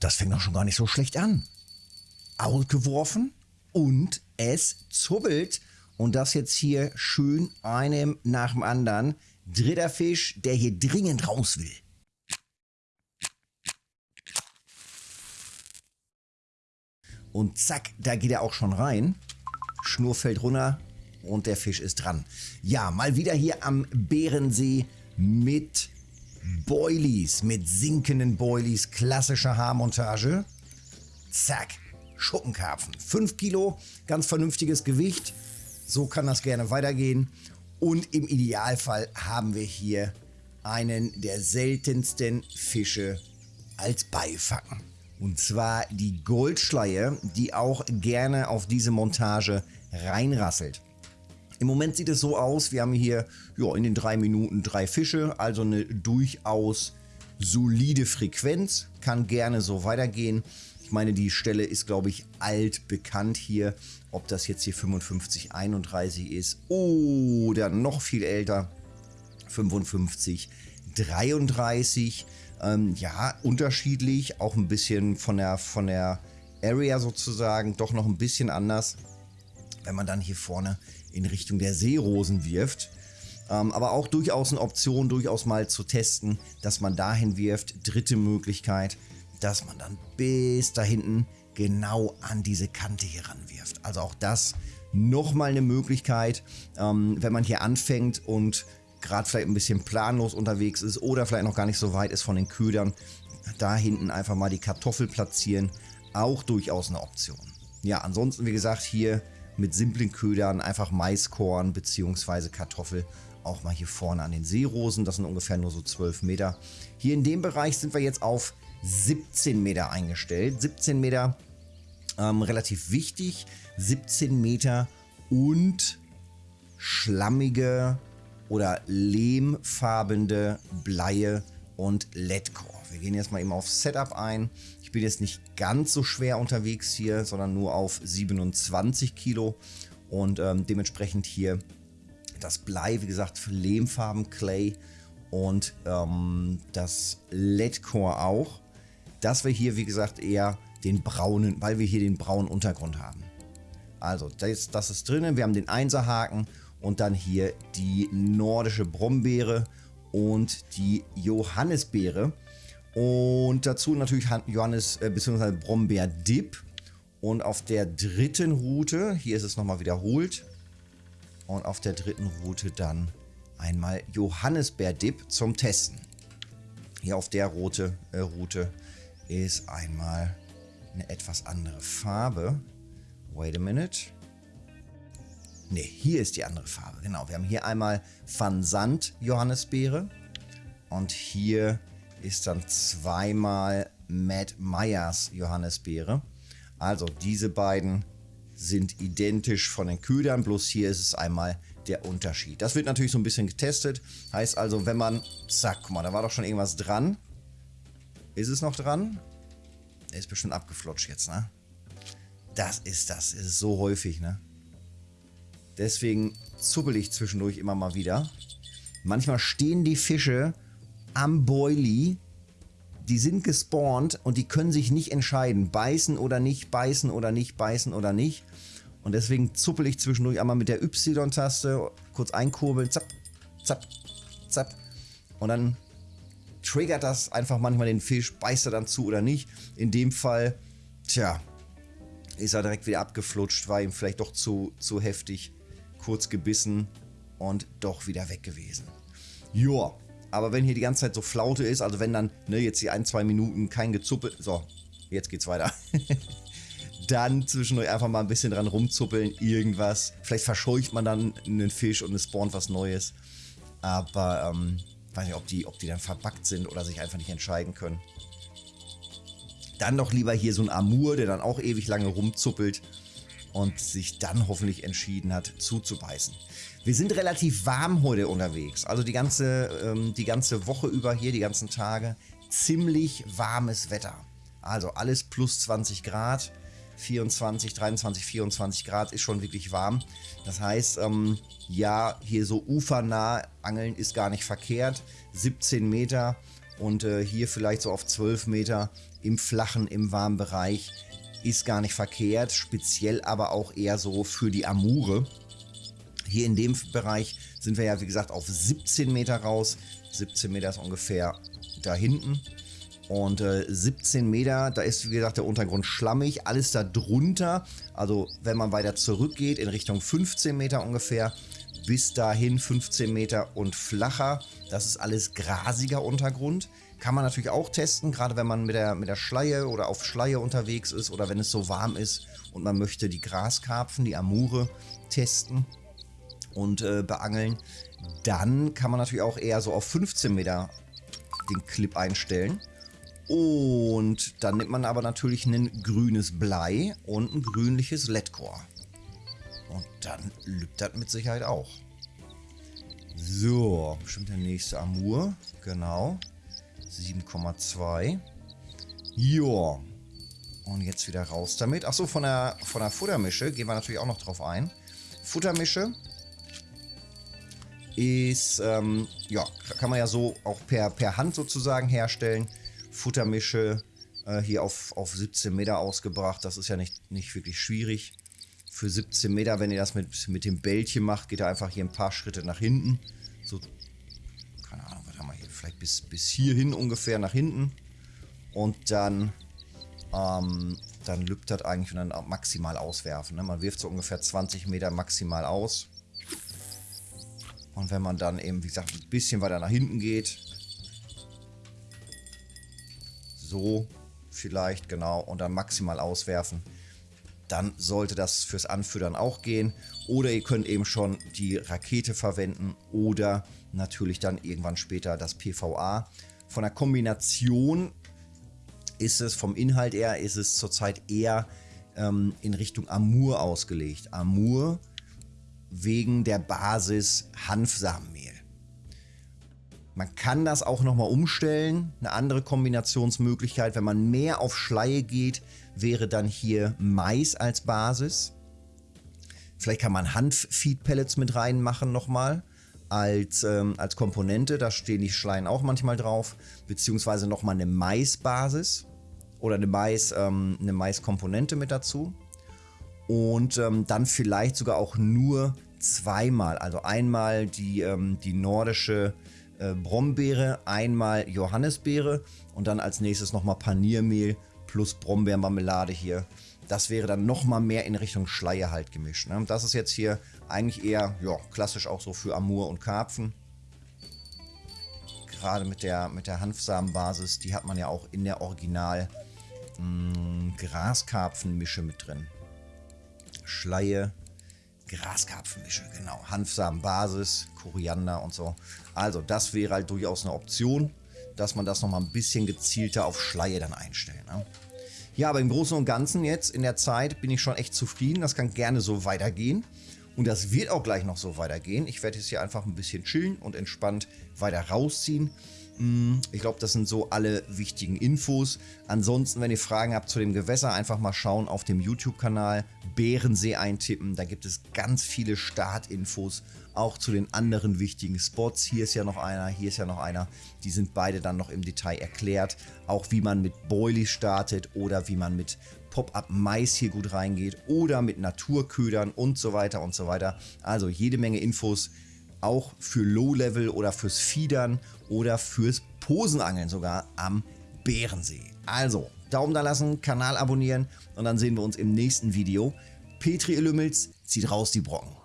das fängt doch schon gar nicht so schlecht an. Ausgeworfen und es zubbelt. Und das jetzt hier schön einem nach dem anderen. Dritter Fisch, der hier dringend raus will. Und zack, da geht er auch schon rein. Schnur fällt runter und der Fisch ist dran. Ja, mal wieder hier am Bärensee mit Boilies, mit sinkenden Boilies, klassische Haarmontage. Zack, Schuppenkarpfen. 5 Kilo, ganz vernünftiges Gewicht. So kann das gerne weitergehen. Und im Idealfall haben wir hier einen der seltensten Fische als Beifacken. Und zwar die Goldschleie, die auch gerne auf diese Montage reinrasselt. Im Moment sieht es so aus, wir haben hier ja, in den drei Minuten drei Fische, also eine durchaus solide Frequenz, kann gerne so weitergehen. Ich meine, die Stelle ist, glaube ich, alt bekannt hier. Ob das jetzt hier 55, 31 ist oder noch viel älter, 55, 33. Ähm, ja, unterschiedlich, auch ein bisschen von der, von der Area sozusagen, doch noch ein bisschen anders, wenn man dann hier vorne in Richtung der Seerosen wirft. Ähm, aber auch durchaus eine Option, durchaus mal zu testen, dass man dahin wirft. Dritte Möglichkeit, dass man dann bis da hinten genau an diese Kante hier ranwirft. Also auch das nochmal eine Möglichkeit, ähm, wenn man hier anfängt und gerade vielleicht ein bisschen planlos unterwegs ist oder vielleicht noch gar nicht so weit ist von den Ködern, da hinten einfach mal die Kartoffel platzieren, auch durchaus eine Option. Ja, ansonsten wie gesagt hier mit simplen Ködern einfach Maiskorn bzw. Kartoffel auch mal hier vorne an den Seerosen, das sind ungefähr nur so 12 Meter. Hier in dem Bereich sind wir jetzt auf 17 Meter eingestellt. 17 Meter ähm, relativ wichtig, 17 Meter und schlammige oder lehmfarbene Bleie und LED-Core. Wir gehen jetzt mal eben auf Setup ein. Ich bin jetzt nicht ganz so schwer unterwegs hier, sondern nur auf 27 Kilo und ähm, dementsprechend hier das Blei, wie gesagt, Lehmfarben, Clay und ähm, das LED-Core auch. Dass wir hier, wie gesagt, eher den braunen, weil wir hier den braunen Untergrund haben. Also, das, das ist drinnen. Wir haben den Einserhaken und dann hier die nordische Brombeere und die Johannisbeere. Und dazu natürlich Johannes äh, bzw. Brombeer-Dip. Und auf der dritten Route, hier ist es nochmal wiederholt, und auf der dritten Route dann einmal Johannisbeer-Dip zum Testen. Hier auf der Route, äh, Route ist einmal eine etwas andere Farbe. Wait a minute. Ne, hier ist die andere Farbe. Genau, wir haben hier einmal Van Sant Johannisbeere. Und hier ist dann zweimal Matt Myers Johannisbeere. Also diese beiden sind identisch von den Ködern, bloß hier ist es einmal der Unterschied. Das wird natürlich so ein bisschen getestet. Heißt also, wenn man, zack, guck mal, da war doch schon irgendwas dran. Ist es noch dran? Der ist bestimmt abgeflutscht jetzt, ne? Das ist das. Das ist so häufig, ne? Deswegen zuppel ich zwischendurch immer mal wieder. Manchmal stehen die Fische am Boilie. Die sind gespawnt und die können sich nicht entscheiden. Beißen oder nicht, beißen oder nicht, beißen oder nicht. Und deswegen zuppel ich zwischendurch einmal mit der Y-Taste, kurz einkurbeln, zapp, zapp, zapp. Und dann triggert das einfach manchmal den Fisch, beißt er dann zu oder nicht. In dem Fall, tja, ist er direkt wieder abgeflutscht, war ihm vielleicht doch zu, zu heftig, kurz gebissen und doch wieder weg gewesen. Joa, aber wenn hier die ganze Zeit so Flaute ist, also wenn dann ne, jetzt die ein, zwei Minuten kein Gezuppel, so, jetzt geht's weiter. dann zwischendurch einfach mal ein bisschen dran rumzuppeln, irgendwas. Vielleicht verscheucht man dann einen Fisch und es spawnt was Neues. Aber ähm, weiß nicht, ob die, ob die dann verbackt sind oder sich einfach nicht entscheiden können. Dann doch lieber hier so ein Amur, der dann auch ewig lange rumzuppelt und sich dann hoffentlich entschieden hat, zuzubeißen. Wir sind relativ warm heute unterwegs, also die ganze, ähm, die ganze Woche über hier, die ganzen Tage, ziemlich warmes Wetter. Also alles plus 20 Grad, 24, 23, 24 Grad ist schon wirklich warm. Das heißt, ähm, ja, hier so ufernah angeln ist gar nicht verkehrt. 17 Meter Und äh, hier vielleicht so auf 12 Meter im flachen, im warmen Bereich ist gar nicht verkehrt. Speziell aber auch eher so für die Amure. Hier in dem Bereich sind wir ja wie gesagt auf 17 Meter raus. 17 Meter ist ungefähr da hinten. Und äh, 17 Meter, da ist wie gesagt der Untergrund schlammig, alles da drunter. Also wenn man weiter zurückgeht in Richtung 15 Meter ungefähr, bis dahin 15 Meter und flacher. Das ist alles grasiger Untergrund. Kann man natürlich auch testen, gerade wenn man mit der, mit der Schleie oder auf Schleie unterwegs ist oder wenn es so warm ist und man möchte die Graskarpfen, die Amure testen und äh, beangeln. Dann kann man natürlich auch eher so auf 15 Meter den Clip einstellen. Und dann nimmt man aber natürlich ein grünes Blei und ein grünliches LED-Core. Und dann lübt das mit Sicherheit auch. So, bestimmt der nächste Amur. Genau. 7,2. Joa. Und jetzt wieder raus damit. Achso, von der, von der Futtermische gehen wir natürlich auch noch drauf ein. Futtermische ist, ähm, ja, kann man ja so auch per, per Hand sozusagen herstellen. Futtermische äh, hier auf, auf 17 Meter ausgebracht. Das ist ja nicht, nicht wirklich schwierig. Für 17 Meter, wenn ihr das mit, mit dem Bällchen macht, geht er einfach hier ein paar Schritte nach hinten. So, keine Ahnung, was haben wir hier? Vielleicht bis, bis hierhin ungefähr nach hinten. Und dann, ähm, dann lübt das eigentlich und dann maximal auswerfen. Ne? Man wirft so ungefähr 20 Meter maximal aus. Und wenn man dann eben, wie gesagt, ein bisschen weiter nach hinten geht, so vielleicht, genau, und dann maximal auswerfen, dann sollte das fürs Anfüttern auch gehen. Oder ihr könnt eben schon die Rakete verwenden oder natürlich dann irgendwann später das PVA. Von der Kombination ist es, vom Inhalt her, ist es zurzeit eher ähm, in Richtung Amur ausgelegt. Amur wegen der Basis Hanfsamenmehl. Man kann das auch nochmal umstellen. Eine andere Kombinationsmöglichkeit, wenn man mehr auf Schleie geht, wäre dann hier Mais als Basis. Vielleicht kann man Hanf-Feed-Pellets mit reinmachen nochmal als, ähm, als Komponente. Da stehen die Schleien auch manchmal drauf. Beziehungsweise nochmal eine Maisbasis oder eine, Mais, ähm, eine Maiskomponente mit dazu. Und ähm, dann vielleicht sogar auch nur zweimal. Also einmal die, ähm, die nordische äh, Brombeere, einmal Johannisbeere und dann als nächstes nochmal Paniermehl plus Brombeermarmelade hier. Das wäre dann nochmal mehr in Richtung Schleie halt gemischt. Ne? Das ist jetzt hier eigentlich eher ja, klassisch auch so für Amur und Karpfen. Gerade mit der, mit der Hanfsamenbasis, die hat man ja auch in der Original mm, Graskarpfenmische mit drin. Schleie, Graskarpfenmische, genau. Hanfsamenbasis, Koriander und so. Also das wäre halt durchaus eine Option, dass man das nochmal ein bisschen gezielter auf Schleie dann einstellt. Ne? Ja, aber im Großen und Ganzen jetzt in der Zeit bin ich schon echt zufrieden. Das kann gerne so weitergehen. Und das wird auch gleich noch so weitergehen. Ich werde jetzt hier einfach ein bisschen chillen und entspannt weiter rausziehen. Mm, ich glaube, das sind so alle wichtigen Infos. Ansonsten, wenn ihr Fragen habt zu dem Gewässer, einfach mal schauen auf dem YouTube-Kanal Bärensee eintippen. Da gibt es ganz viele Startinfos, auch zu den anderen wichtigen Spots. Hier ist ja noch einer, hier ist ja noch einer. Die sind beide dann noch im Detail erklärt. Auch wie man mit Boilie startet oder wie man mit Pop-Up Mais hier gut reingeht oder mit Naturködern und so weiter und so weiter. Also jede Menge Infos auch für Low-Level oder fürs Fiedern oder fürs Posenangeln sogar am Bärensee. Also, Daumen da lassen, Kanal abonnieren und dann sehen wir uns im nächsten Video. Petri Lümmels zieht raus die Brocken.